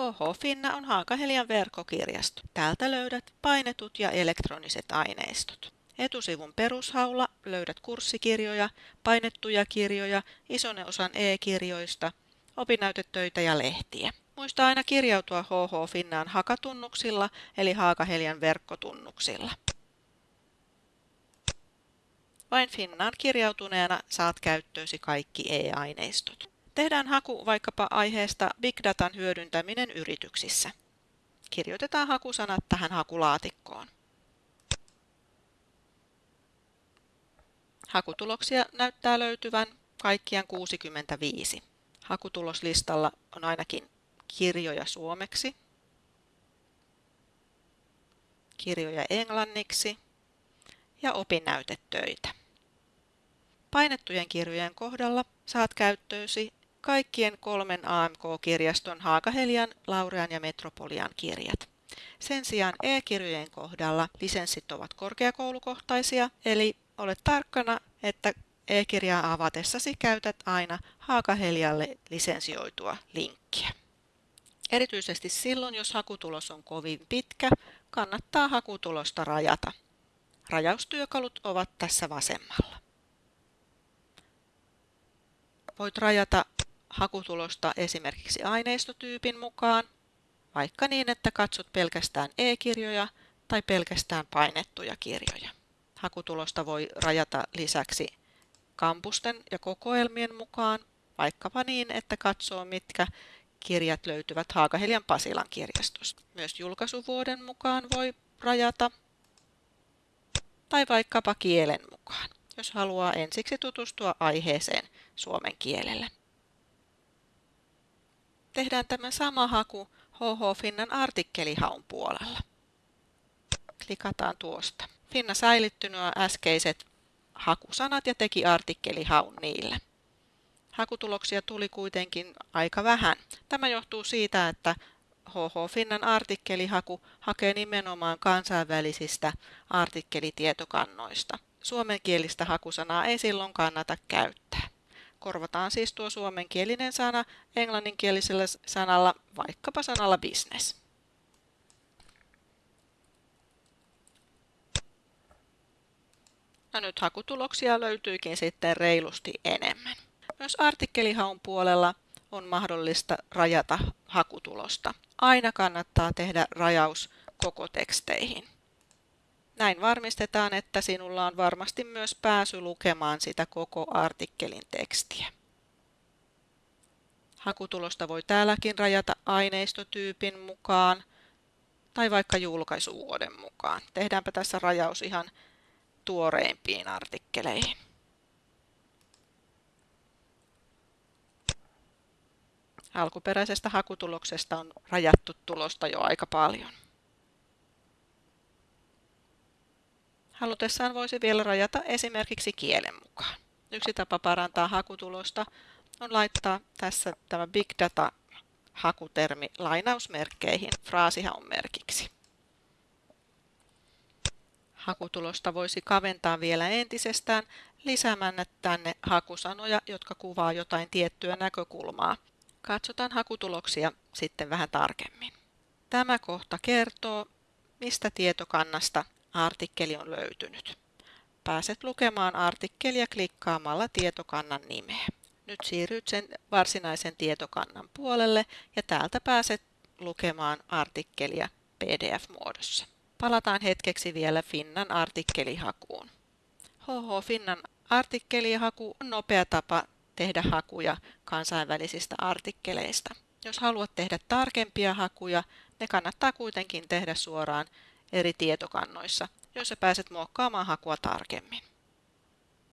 HH Finna on Haakahelian verkkokirjasto. Täältä löydät painetut ja elektroniset aineistot. Etusivun perushaulla löydät kurssikirjoja, painettuja kirjoja, ison osan e-kirjoista, opinnäytetöitä ja lehtiä. Muista aina kirjautua HH Finnaan hakatunnuksilla eli Haakahelian verkkotunnuksilla. Vain Finnaan kirjautuneena saat käyttöösi kaikki e-aineistot. Tehdään haku vaikkapa aiheesta Big Datan hyödyntäminen yrityksissä. Kirjoitetaan hakusanat tähän hakulaatikkoon. Hakutuloksia näyttää löytyvän kaikkiaan 65. Hakutuloslistalla on ainakin kirjoja suomeksi, kirjoja englanniksi ja opinnäytetöitä. Painettujen kirjojen kohdalla saat käyttöösi kaikkien kolmen AMK-kirjaston Haakahelian, Laurean ja Metropolian kirjat. Sen sijaan e-kirjojen kohdalla lisenssit ovat korkeakoulukohtaisia, eli olet tarkkana, että e-kirjaa avatessasi käytät aina Haakahelialle lisensioitua linkkiä. Erityisesti silloin, jos hakutulos on kovin pitkä, kannattaa hakutulosta rajata. Rajaustyökalut ovat tässä vasemmalla. Voit rajata hakutulosta esimerkiksi aineistotyypin mukaan, vaikka niin, että katsot pelkästään e-kirjoja tai pelkästään painettuja kirjoja. Hakutulosta voi rajata lisäksi kampusten ja kokoelmien mukaan, vaikkapa niin, että katsoo mitkä kirjat löytyvät Haakahelian Pasilan kirjastosta. Myös julkaisuvuoden mukaan voi rajata tai vaikkapa kielen mukaan, jos haluaa ensiksi tutustua aiheeseen suomen kielellä. Tehdään tämä sama haku HH Finnan artikkelihaun puolella. Klikataan tuosta. Finna säilytti nuo äskeiset hakusanat ja teki artikkelihaun niillä. Hakutuloksia tuli kuitenkin aika vähän. Tämä johtuu siitä, että HH Finnan artikkelihaku hakee nimenomaan kansainvälisistä artikkelitietokannoista. Suomenkielistä hakusanaa ei silloin kannata käyttää. Korvataan siis tuo suomenkielinen sana englanninkielisellä sanalla, vaikkapa sanalla business. No nyt hakutuloksia löytyykin sitten reilusti enemmän. Myös artikkelihaun puolella on mahdollista rajata hakutulosta. Aina kannattaa tehdä rajaus koko teksteihin. Näin varmistetaan, että sinulla on varmasti myös pääsy lukemaan sitä koko artikkelin tekstiä. Hakutulosta voi täälläkin rajata aineistotyypin mukaan tai vaikka julkaisuvuoden mukaan. Tehdäänpä tässä rajaus ihan tuoreimpiin artikkeleihin. Alkuperäisestä hakutuloksesta on rajattu tulosta jo aika paljon. Halutessaan voisi vielä rajata esimerkiksi kielen mukaan. Yksi tapa parantaa hakutulosta on laittaa tässä tämä Big Data hakutermi lainausmerkkeihin fraasihaun merkiksi. Hakutulosta voisi kaventaa vielä entisestään lisäämällä tänne hakusanoja, jotka kuvaa jotain tiettyä näkökulmaa. Katsotaan hakutuloksia sitten vähän tarkemmin. Tämä kohta kertoo, mistä tietokannasta artikkeli on löytynyt. Pääset lukemaan artikkelia klikkaamalla tietokannan nimeä. Nyt siirryt sen varsinaisen tietokannan puolelle ja täältä pääset lukemaan artikkelia PDF-muodossa. Palataan hetkeksi vielä Finnan artikkelihakuun. HH Finnan artikkelihaku on nopea tapa tehdä hakuja kansainvälisistä artikkeleista. Jos haluat tehdä tarkempia hakuja, ne kannattaa kuitenkin tehdä suoraan eri tietokannoissa, joissa pääset muokkaamaan hakua tarkemmin.